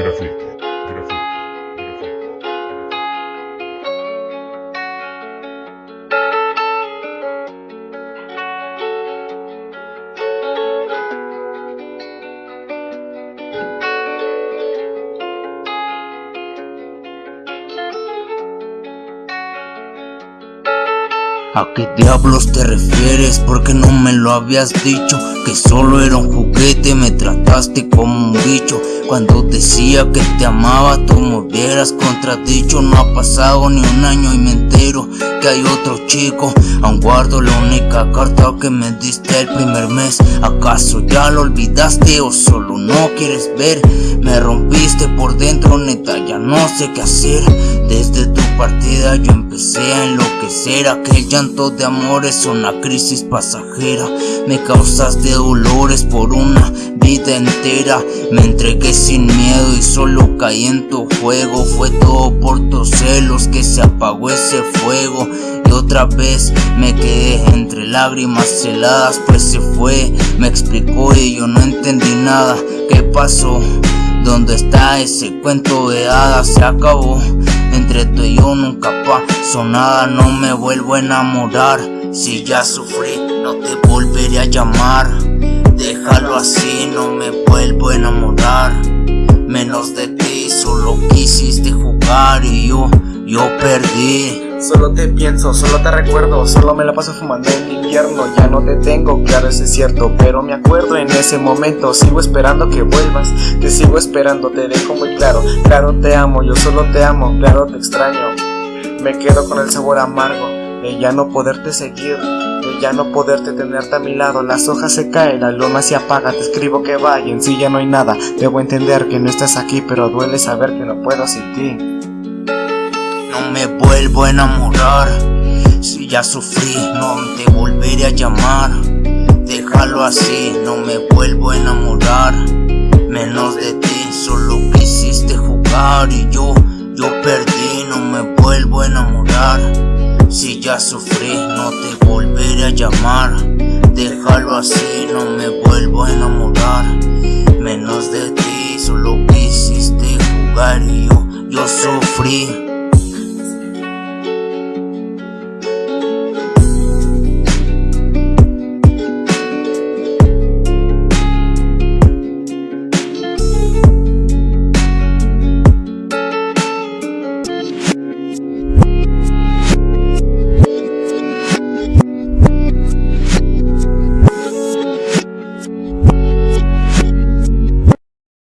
¿A qué diablos te refieres? Porque no me lo habías dicho Que solo era un juguete, me trataste como un bicho Cuando decía que te amaba, tú me hubieras contradicho. No ha pasado ni un año y me entero que hay otro chico. Aún guardo la única carta que me diste el primer mes. ¿Acaso ya lo olvidaste o solo no quieres ver? Me rompiste por dentro, neta, ya no sé qué hacer. Desde tu partida yo empecé a enloquecer. Aquel llanto de amor es una crisis pasajera. Me causaste dolores por una vida entera. Me entregué sin miedo y solo caí en tu juego. Fue todo por tus celos que se apagó ese fuego. Y otra vez me quedé entre lágrimas heladas Pues se fue, me explicó y yo no entendí nada. ¿Qué pasó? ¿Dónde está ese cuento de hadas? Se acabó. Entre tú y yo nunca pasó nada. No me vuelvo a enamorar. Si ya sufrí no te volveré a llamar Déjalo así, no me vuelvo a enamorar. Menos de ti, solo quisiste jugar y yo, yo perdí. Solo te pienso, solo te recuerdo, solo me la paso fumando en invierno. Ya no te tengo, claro eso es cierto, pero me acuerdo en ese momento. Sigo esperando que vuelvas, te sigo esperando, te dejo muy claro. Claro te amo, yo solo te amo, claro te extraño. Me quedo con el sabor amargo de ya no poderte seguir de ya no poderte tenerte a mi lado. Las hojas se caen, la luna se apaga. Te escribo que vaya, en sí ya no hay nada. Debo entender que no estás aquí Pero duele saber que no puedo sin ti. No me vuelvo a enamorar. Si ya sufrí, no te volveré a llamar. Déjalo así, no me vuelvo a enamorar. Menos de ti, solo quisiste jugar Y yo, yo perdí, Si ya sufrí, no te volveré a llamar. Déjalo así, no me vuelvo a enamorar. Menos de ti, solo quisiste jugar y yo, yo sufrí